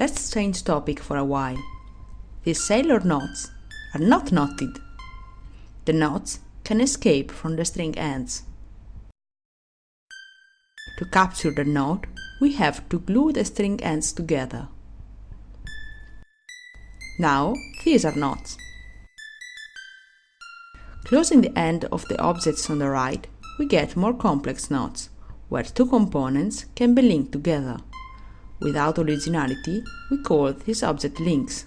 Let's change topic for a while. These sailor knots are not knotted. The knots can escape from the string ends. To capture the knot, we have to glue the string ends together. Now, these are knots. Closing the end of the objects on the right, we get more complex knots, where two components can be linked together. Without originality, we call these object links.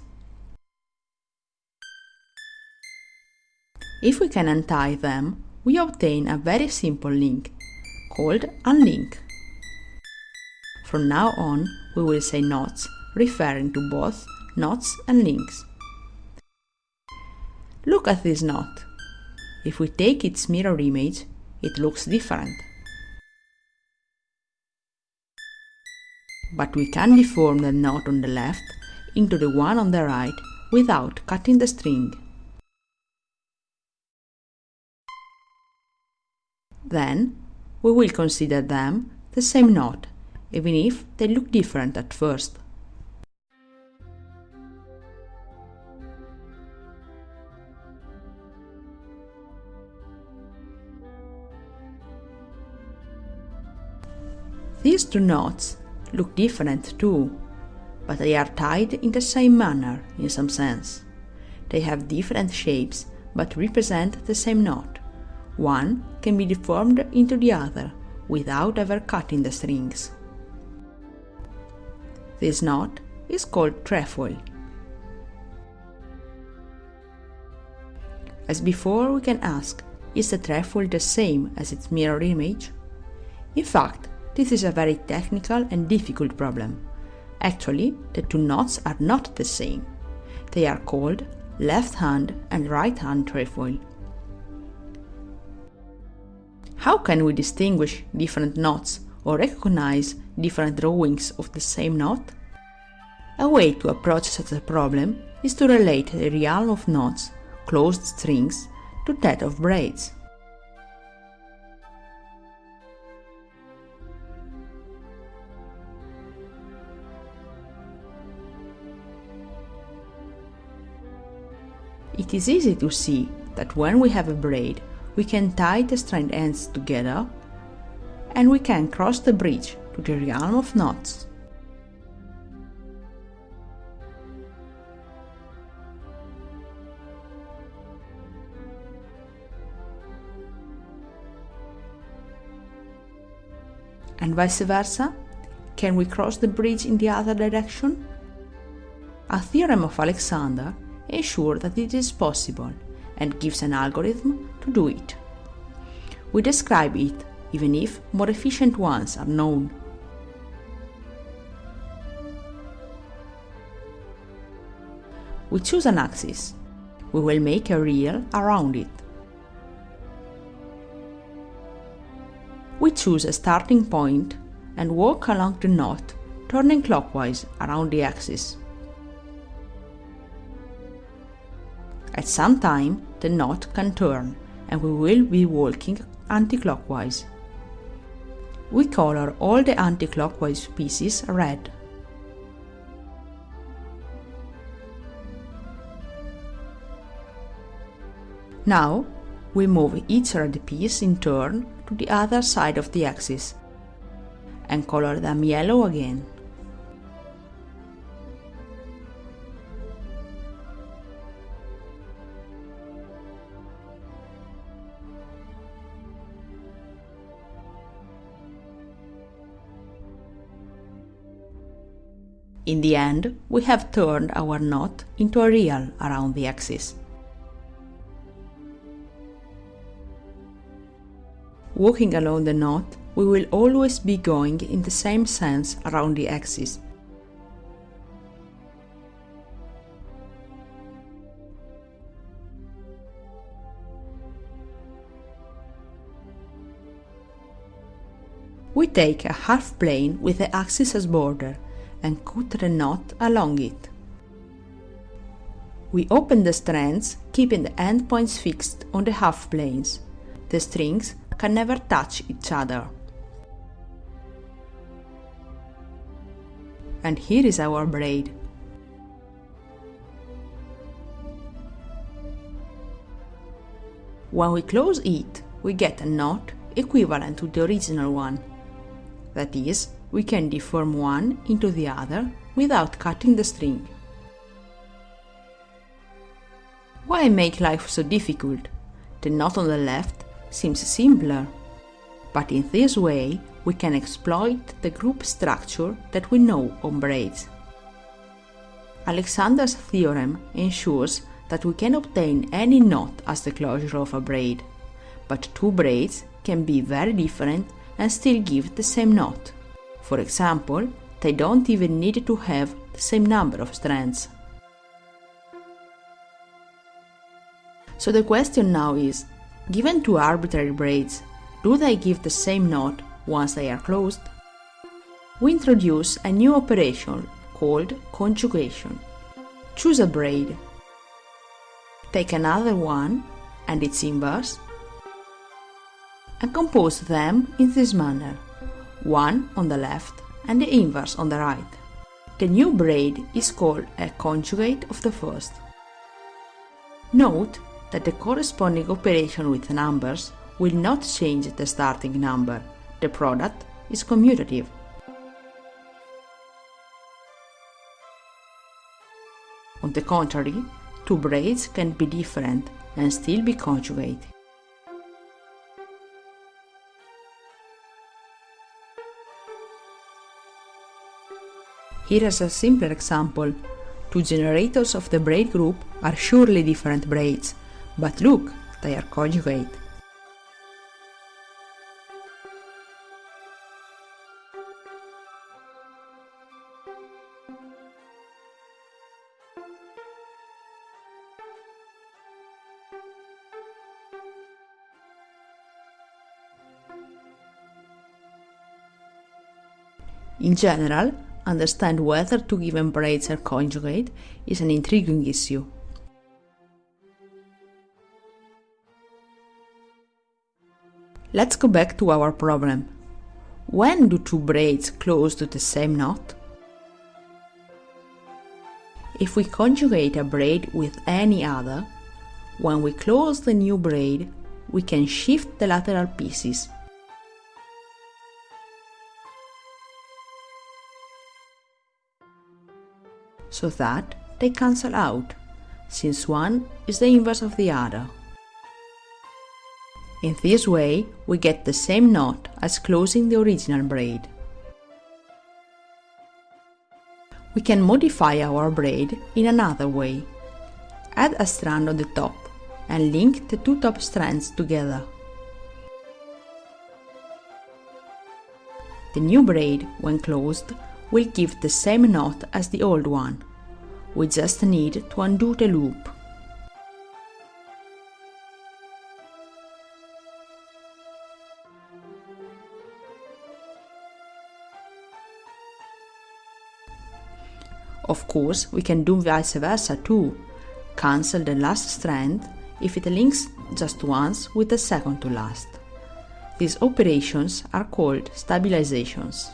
If we can untie them, we obtain a very simple link, called unlink. From now on, we will say knots, referring to both knots and links. Look at this knot. If we take its mirror image, it looks different. But we can deform the knot on the left into the one on the right without cutting the string. Then, we will consider them the same knot, even if they look different at first. These two knots look different too, but they are tied in the same manner in some sense. They have different shapes but represent the same knot. One can be deformed into the other without ever cutting the strings. This knot is called trefoil. As before, we can ask, is the trefoil the same as its mirror image? In fact, this is a very technical and difficult problem. Actually, the two knots are not the same. They are called left hand and right hand trefoil. How can we distinguish different knots or recognize different drawings of the same knot? A way to approach such a problem is to relate the realm of knots, closed strings, to that of braids. It is easy to see that when we have a braid, we can tie the strand ends together and we can cross the bridge to the realm of knots. And vice versa? Can we cross the bridge in the other direction? A theorem of Alexander ensure that it is possible and gives an algorithm to do it. We describe it even if more efficient ones are known. We choose an axis. We will make a reel around it. We choose a starting point and walk along the knot, turning clockwise around the axis. At some time, the knot can turn and we will be walking anti-clockwise. We color all the anti-clockwise pieces red. Now, we move each red piece in turn to the other side of the axis and color them yellow again. In the end, we have turned our knot into a reel around the axis. Walking along the knot, we will always be going in the same sense around the axis. We take a half plane with the axis as border and cut the knot along it. We open the strands, keeping the endpoints fixed on the half planes. The strings can never touch each other. And here is our braid. When we close it, we get a knot equivalent to the original one. That is, we can deform one into the other without cutting the string. Why make life so difficult? The knot on the left seems simpler. But in this way, we can exploit the group structure that we know on braids. Alexander's theorem ensures that we can obtain any knot as the closure of a braid, but two braids can be very different and still give the same knot. For example, they don't even need to have the same number of strands. So the question now is, given two arbitrary braids, do they give the same knot once they are closed? We introduce a new operation called conjugation. Choose a braid. Take another one and its inverse and compose them in this manner, one on the left and the inverse on the right. The new braid is called a conjugate of the first. Note that the corresponding operation with numbers will not change the starting number. The product is commutative. On the contrary, two braids can be different and still be conjugated. Here is a simpler example. Two generators of the braid group are surely different braids, but look, they are conjugate. In general, understand whether two given braids are conjugate is an intriguing issue. Let's go back to our problem. When do two braids close to the same knot? If we conjugate a braid with any other, when we close the new braid, we can shift the lateral pieces so that they cancel out, since one is the inverse of the other. In this way, we get the same knot as closing the original braid. We can modify our braid in another way. Add a strand on the top and link the two top strands together. The new braid, when closed, will give the same knot as the old one. We just need to undo the loop. Of course, we can do vice versa too. Cancel the last strand if it links just once with the second to last. These operations are called stabilizations.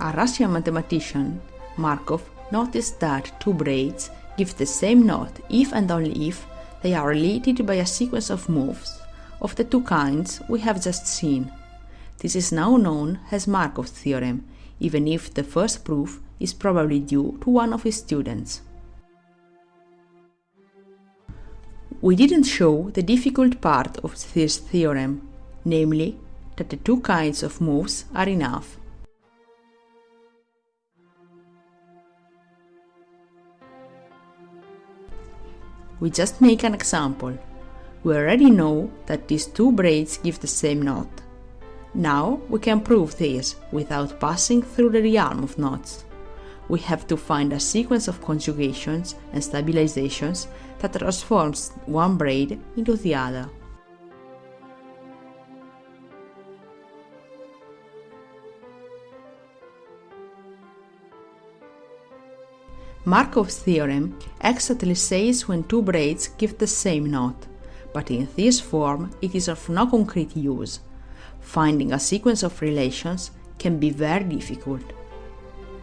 A Russian mathematician, Markov, noticed that two braids give the same knot if and only if they are related by a sequence of moves of the two kinds we have just seen. This is now known as Markov's theorem, even if the first proof is probably due to one of his students. We didn't show the difficult part of this theorem, namely that the two kinds of moves are enough. We just make an example. We already know that these two braids give the same knot. Now we can prove this without passing through the realm of knots. We have to find a sequence of conjugations and stabilizations that transforms one braid into the other. Markov's theorem exactly says when two braids give the same knot, but in this form it is of no concrete use. Finding a sequence of relations can be very difficult.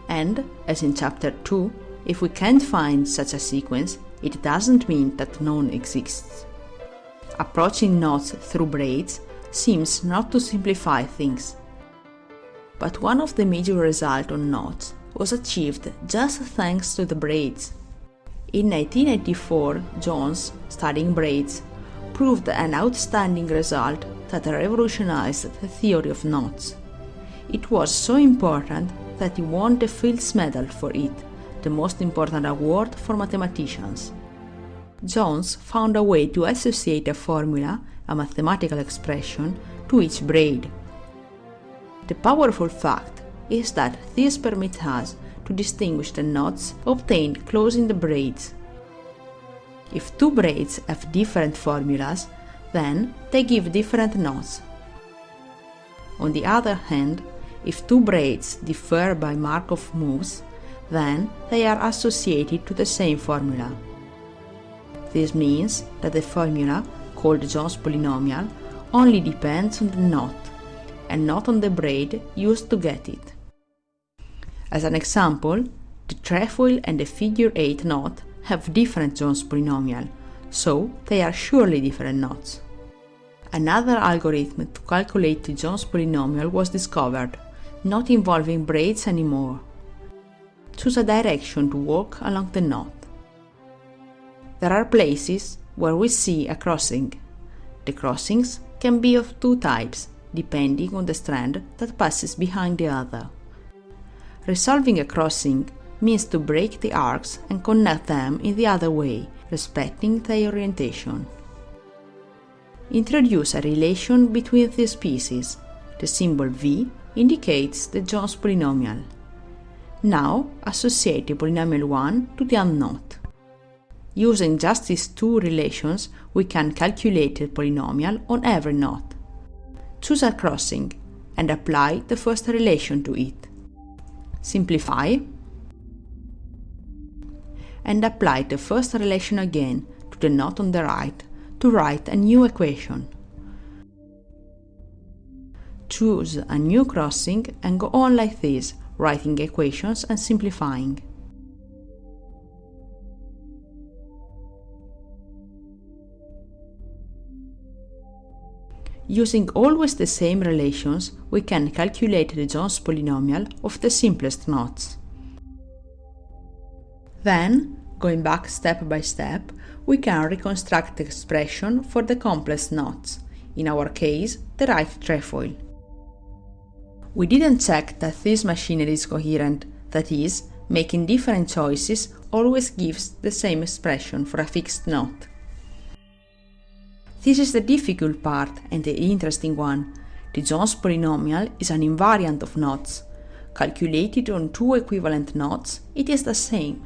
And, as in chapter 2, if we can't find such a sequence, it doesn't mean that none exists. Approaching knots through braids seems not to simplify things. But one of the major results on knots was achieved just thanks to the braids. In 1984, Jones, studying braids, proved an outstanding result that revolutionized the theory of knots. It was so important that he won the Fields Medal for it, the most important award for mathematicians. Jones found a way to associate a formula, a mathematical expression, to each braid. The powerful fact is that this permits us to distinguish the knots obtained closing the braids. If two braids have different formulas, then they give different knots. On the other hand, if two braids differ by Markov moves, then they are associated to the same formula. This means that the formula, called Jones polynomial, only depends on the knot, and not on the braid used to get it. As an example, the trefoil and the figure 8 knot have different Jones polynomial, so they are surely different knots. Another algorithm to calculate the Jones polynomial was discovered, not involving braids anymore. Choose a direction to walk along the knot. There are places where we see a crossing. The crossings can be of two types, depending on the strand that passes behind the other. Resolving a crossing means to break the arcs and connect them in the other way, respecting their orientation. Introduce a relation between these pieces. The symbol v indicates the Jones polynomial. Now associate the polynomial 1 to the unknot. Using just these two relations, we can calculate the polynomial on every knot. Choose a crossing and apply the first relation to it. Simplify and apply the first relation again to the knot on the right to write a new equation. Choose a new crossing and go on like this, writing equations and simplifying. Using always the same relations, we can calculate the Jones polynomial of the simplest knots. Then, going back step by step, we can reconstruct the expression for the complex knots, in our case, the right trefoil. We didn't check that this machinery is coherent, that is, making different choices always gives the same expression for a fixed knot. This is the difficult part and the interesting one. The Jones polynomial is an invariant of knots. Calculated on two equivalent knots, it is the same.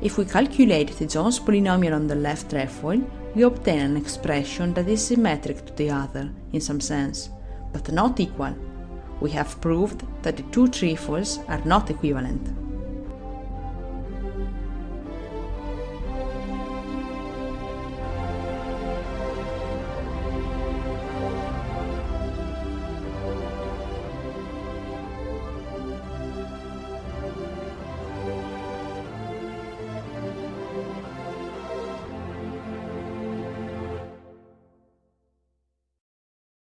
If we calculate the Jones polynomial on the left trefoil, we obtain an expression that is symmetric to the other, in some sense, but not equal. We have proved that the two trefoils are not equivalent.